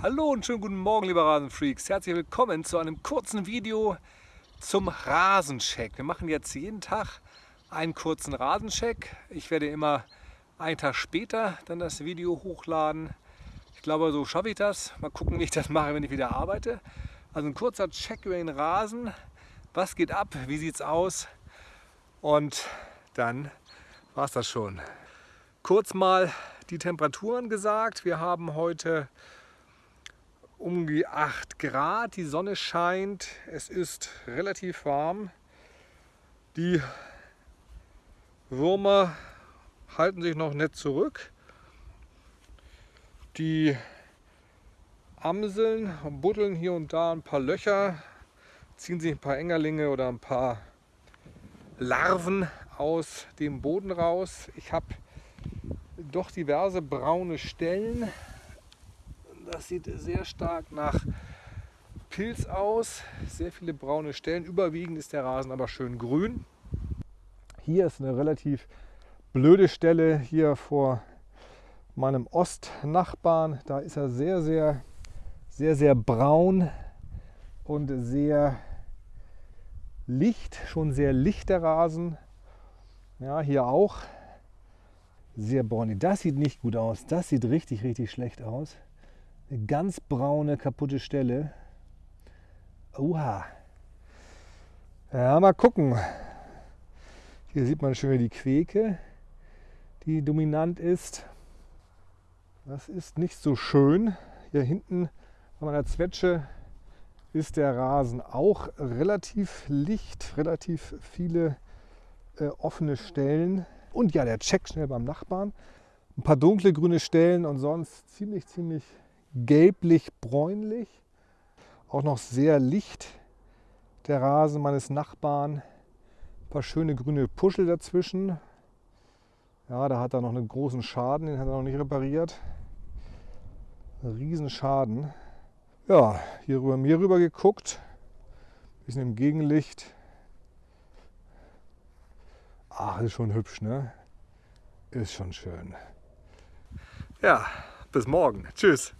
Hallo und schönen guten Morgen, liebe Rasenfreaks. Herzlich willkommen zu einem kurzen Video zum Rasencheck. Wir machen jetzt jeden Tag einen kurzen Rasencheck. Ich werde immer einen Tag später dann das Video hochladen. Ich glaube, so schaffe ich das. Mal gucken, wie ich das mache, wenn ich wieder arbeite. Also ein kurzer Check über den Rasen. Was geht ab? Wie sieht es aus? Und dann war es das schon. Kurz mal die Temperaturen gesagt. Wir haben heute um die 8 Grad, die Sonne scheint, es ist relativ warm. Die Würmer halten sich noch nicht zurück. Die Amseln buddeln hier und da ein paar Löcher, ziehen sich ein paar Engerlinge oder ein paar Larven aus dem Boden raus. Ich habe doch diverse braune Stellen das sieht sehr stark nach Pilz aus. Sehr viele braune Stellen. Überwiegend ist der Rasen aber schön grün. Hier ist eine relativ blöde Stelle hier vor meinem Ostnachbarn. Da ist er sehr, sehr, sehr, sehr braun und sehr licht, schon sehr licht der Rasen. Ja, hier auch sehr braun. Das sieht nicht gut aus. Das sieht richtig, richtig schlecht aus. Eine ganz braune, kaputte Stelle. Oha. Ja, mal gucken. Hier sieht man schön die Queke, die dominant ist. Das ist nicht so schön. Hier hinten bei meiner Zwetsche ist der Rasen auch relativ licht, relativ viele äh, offene Stellen. Und ja, der Check schnell beim Nachbarn. Ein paar dunkle grüne Stellen und sonst ziemlich, ziemlich gelblich-bräunlich. Auch noch sehr licht der Rasen meines Nachbarn. Ein paar schöne grüne Puschel dazwischen. Ja, da hat er noch einen großen Schaden, den hat er noch nicht repariert. Riesenschaden. Ja, hier rüber mir rüber geguckt. Bisschen im Gegenlicht. Ach, ist schon hübsch, ne? Ist schon schön. Ja, bis morgen. Tschüss.